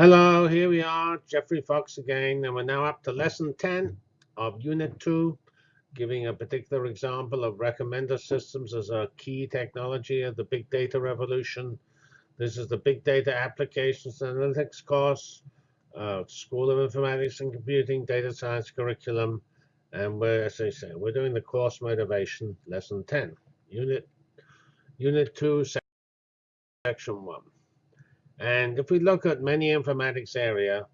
Hello, here we are, Geoffrey Fox again, and we're now up to lesson 10 of Unit 2, giving a particular example of recommender systems as a key technology of the big data revolution. This is the Big Data Applications and Analytics course, uh, School of Informatics and Computing, Data Science curriculum, and we're, as I say, we're doing the course motivation, lesson 10, Unit, Unit 2, Section 1. And if we look at many informatics area,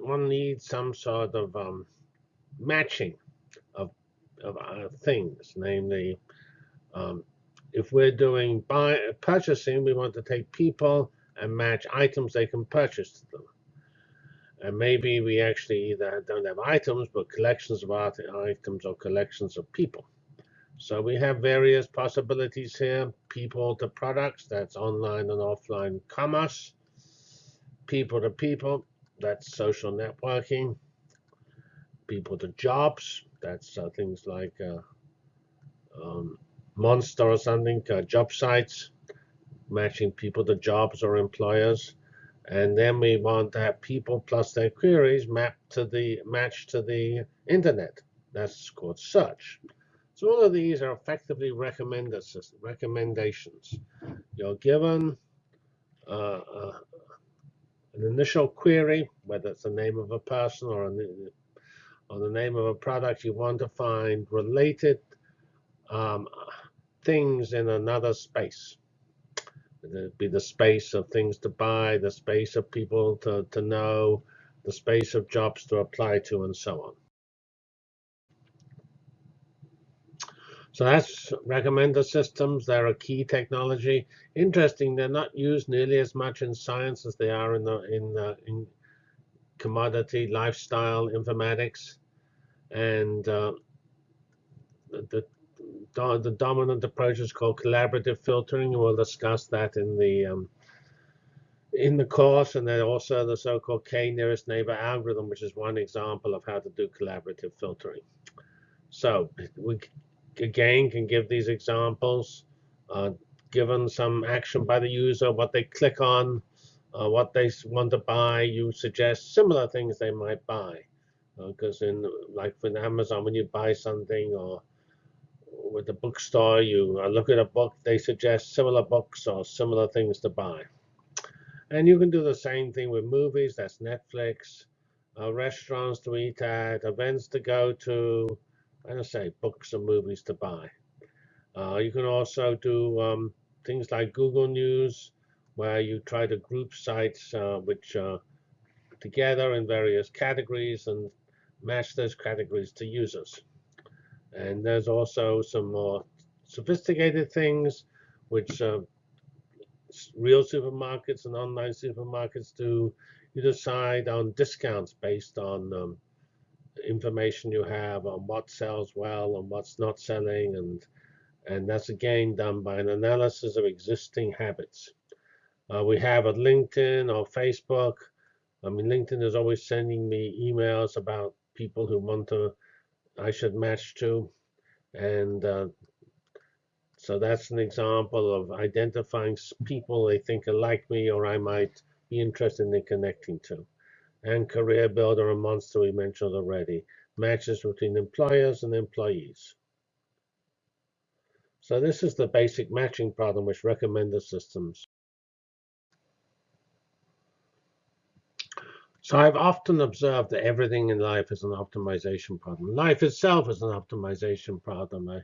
one needs some sort of um, matching of, of things, namely, um, if we're doing buy, purchasing, we want to take people and match items they can purchase to them. And maybe we actually either don't have items, but collections of items or collections of people. So we have various possibilities here. People to products, that's online and offline commerce. People to people, that's social networking. People to jobs, that's uh, things like uh, um, Monster or something, uh, job sites, matching people to jobs or employers. And then we want to have people plus their queries mapped to the match to the internet. That's called search. So all of these are effectively recommendations. You're given uh, uh, an initial query, whether it's the name of a person or, or the name of a product, you want to find related um, things in another space. It'd be the space of things to buy, the space of people to, to know, the space of jobs to apply to, and so on. So that's recommender systems. They're a key technology. Interesting, they're not used nearly as much in science as they are in the in the, in commodity lifestyle informatics, and uh, the, the the dominant approach is called collaborative filtering, we'll discuss that in the um, in the course, and then also the so-called k-nearest neighbor algorithm, which is one example of how to do collaborative filtering. So we again can give these examples. Uh, given some action by the user, what they click on, uh, what they want to buy, you suggest similar things they might buy. Because uh, in like with Amazon, when you buy something or with the bookstore, you look at a book, they suggest similar books or similar things to buy. And you can do the same thing with movies. That's Netflix, uh, restaurants to eat at, events to go to, I say books and movies to buy. Uh, you can also do um, things like Google News, where you try to group sites uh, which are together in various categories and match those categories to users. And there's also some more sophisticated things which uh, real supermarkets and online supermarkets do. You decide on discounts based on um, information you have on what sells well and what's not selling. And, and that's again done by an analysis of existing habits. Uh, we have at LinkedIn or Facebook. I mean, LinkedIn is always sending me emails about people who want to, I should match to. And uh, so that's an example of identifying people they think are like me or I might be interested in connecting to and Career Builder and Monster we mentioned already, matches between employers and employees. So this is the basic matching problem which recommender systems. So I've often observed that everything in life is an optimization problem. Life itself is an optimization problem. I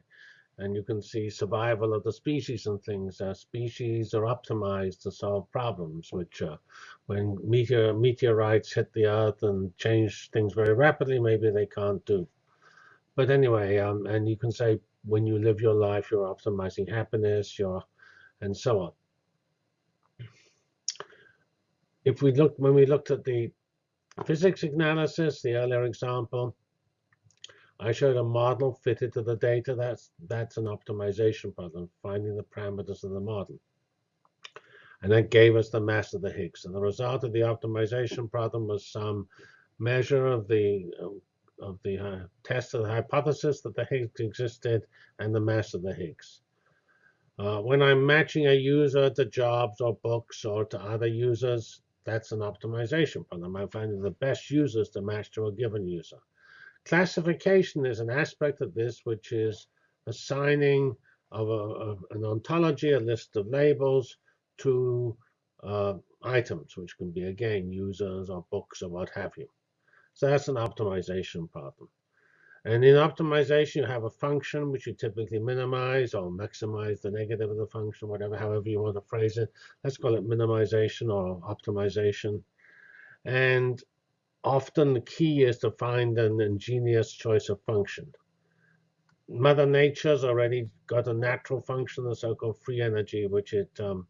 and you can see survival of the species and things. Uh, species are optimized to solve problems, which uh, when meteor, meteorites hit the Earth and change things very rapidly, maybe they can't do. But anyway, um, and you can say when you live your life, you're optimizing happiness, you're, and so on. If we look, when we looked at the physics analysis, the earlier example, I showed a model fitted to the data. That's, that's an optimization problem, finding the parameters of the model. And that gave us the mass of the Higgs. And the result of the optimization problem was some measure of the of the uh, test of the hypothesis that the Higgs existed and the mass of the Higgs. Uh, when I'm matching a user to jobs or books or to other users, that's an optimization problem. I'm finding the best users to match to a given user. Classification is an aspect of this which is assigning of, a, an ontology, a list of labels to uh, items, which can be, again, users or books or what have you. So that's an optimization problem. And in optimization, you have a function which you typically minimize or maximize the negative of the function, whatever, however you want to phrase it. Let's call it minimization or optimization. And often the key is to find an ingenious choice of function. Mother Nature's already got a natural function, the so-called free energy, which it um,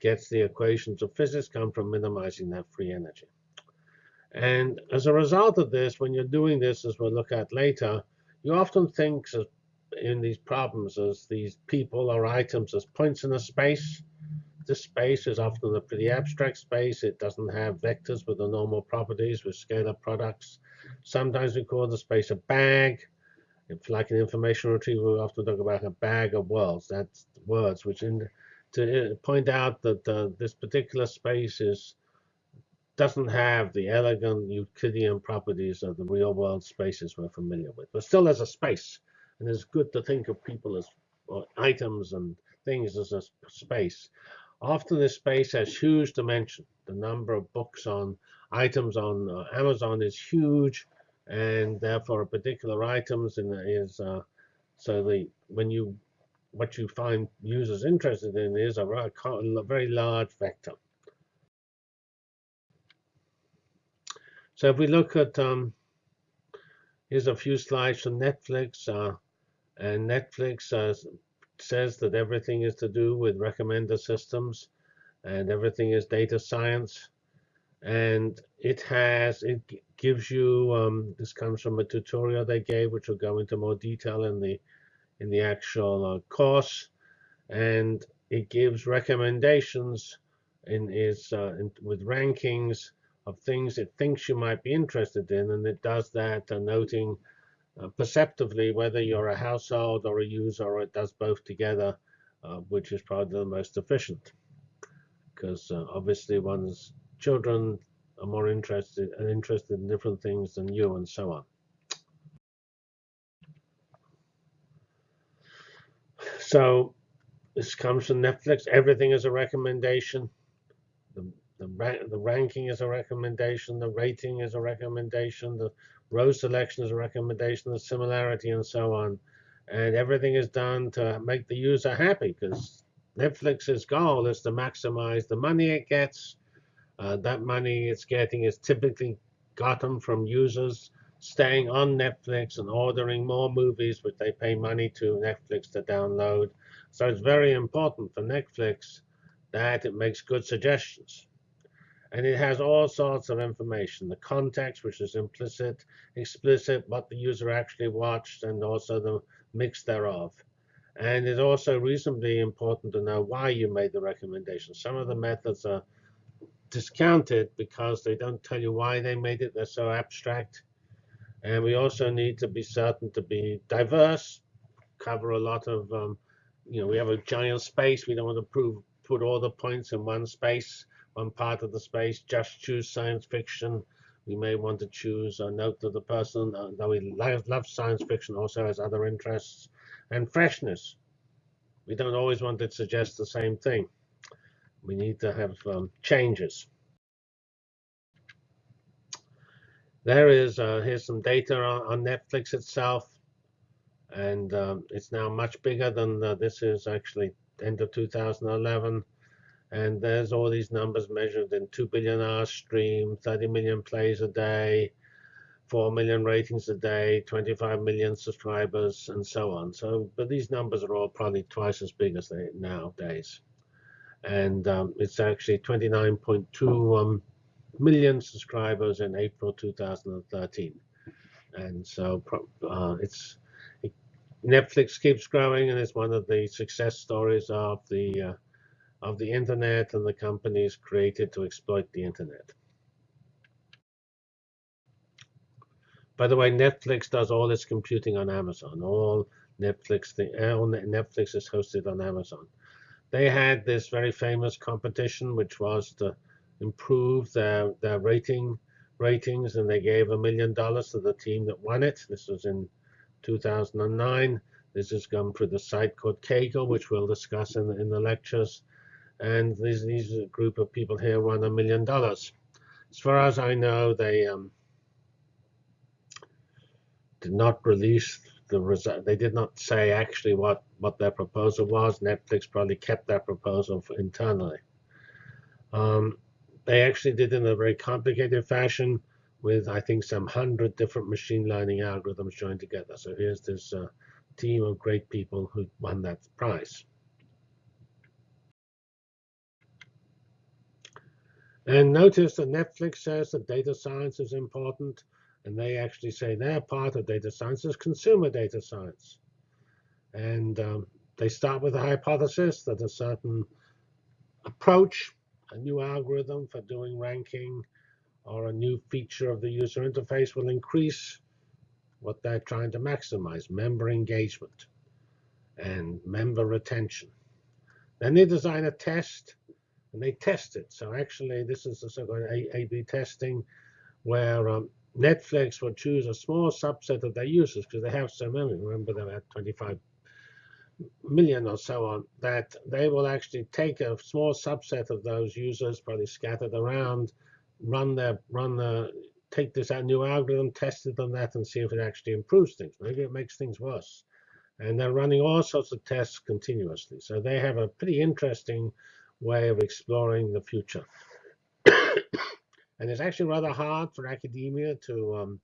gets the equations of physics come from minimizing that free energy. And as a result of this, when you're doing this, as we'll look at later, you often think in these problems as these people or items as points in a space. This space is often a pretty abstract space. It doesn't have vectors with the normal properties with scalar products. Sometimes we call the space a bag. If like an information retrieval, we often talk about a bag of words. That's words, which in, to point out that uh, this particular space is doesn't have the elegant Euclidean properties of the real world spaces we're familiar with, but still as a space. And it's good to think of people as items and things as a space. Often this space has huge dimension. The number of books on items on uh, Amazon is huge, and therefore a particular items in is uh, so the when you what you find users interested in is a, a very large vector. So if we look at, um, here's a few slides from Netflix. Uh, and Netflix uh, says that everything is to do with recommender systems and everything is data science. And it has, it gives you, um, this comes from a tutorial they gave, which will go into more detail in the, in the actual uh, course. And it gives recommendations in is uh, with rankings of things it thinks you might be interested in, and it does that uh, noting uh, perceptively whether you're a household or a user, or it does both together, uh, which is probably the most efficient. Because uh, obviously one's children are more interested and interested in different things than you, and so on. So this comes from Netflix. Everything is a recommendation. The the, ra the ranking is a recommendation. The rating is a recommendation. The row selection is a recommendation. The similarity and so on. And everything is done to make the user happy because Netflix's goal is to maximize the money it gets. Uh, that money it's getting is typically gotten from users staying on Netflix and ordering more movies, which they pay money to Netflix to download. So it's very important for Netflix that it makes good suggestions. And it has all sorts of information, the context, which is implicit, explicit, what the user actually watched, and also the mix thereof. And it's also reasonably important to know why you made the recommendation. Some of the methods are discounted because they don't tell you why they made it. They're so abstract. And we also need to be certain to be diverse, cover a lot of, um, you know, we have a giant space. We don't want to prove, put all the points in one space one part of the space, just choose science fiction. We may want to choose a note to the person uh, that we love, love science fiction also has other interests. And freshness. We don't always want to suggest the same thing. We need to have um, changes. There is, uh, here's some data on, on Netflix itself. And um, it's now much bigger than uh, this is actually end of 2011. And there's all these numbers measured in 2 billion hours stream, 30 million plays a day, 4 million ratings a day, 25 million subscribers, and so on. So, but these numbers are all probably twice as big as they nowadays. And um, it's actually 29.2 um, million subscribers in April 2013. And so uh, it's it, Netflix keeps growing, and it's one of the success stories of the uh, of the internet and the companies created to exploit the internet. By the way, Netflix does all its computing on Amazon. All Netflix, the uh, all Netflix is hosted on Amazon. They had this very famous competition, which was to improve their their rating ratings, and they gave a million dollars to the team that won it. This was in 2009. This has gone through the site called Kaggle, which we'll discuss in the, in the lectures. And these these group of people here won a million dollars. As far as I know, they um, did not release the result. They did not say actually what what their proposal was. Netflix probably kept that proposal internally. Um, they actually did it in a very complicated fashion with, I think, some hundred different machine learning algorithms joined together. So here's this uh, team of great people who won that prize. And notice that Netflix says that data science is important, and they actually say their part of data science is consumer data science. And um, they start with a hypothesis that a certain approach a new algorithm for doing ranking or a new feature of the user interface will increase what they're trying to maximize, member engagement and member retention. Then they design a test and they test it. So actually, this is the so-called A-B testing where um, Netflix will choose a small subset of their users because they have so many. Remember, they had 25 million or so on, that they will actually take a small subset of those users, probably scattered around, run their run the take this new algorithm, test it on that, and see if it actually improves things. Maybe it makes things worse. And they're running all sorts of tests continuously. So they have a pretty interesting way of exploring the future. and it's actually rather hard for academia to um,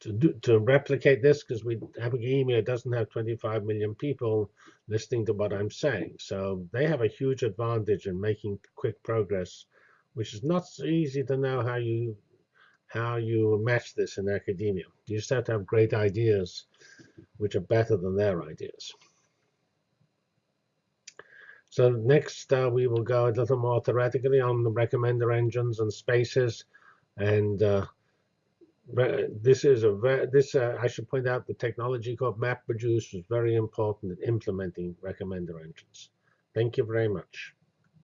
to do, to replicate this because we academia doesn't have 25 million people listening to what I'm saying. So they have a huge advantage in making quick progress, which is not so easy to know how you how you match this in academia. You just have to have great ideas, which are better than their ideas. So next, uh, we will go a little more theoretically on the recommender engines and spaces, and uh, this is a very, this uh, I should point out the technology called MapReduce was very important in implementing recommender engines. Thank you very much.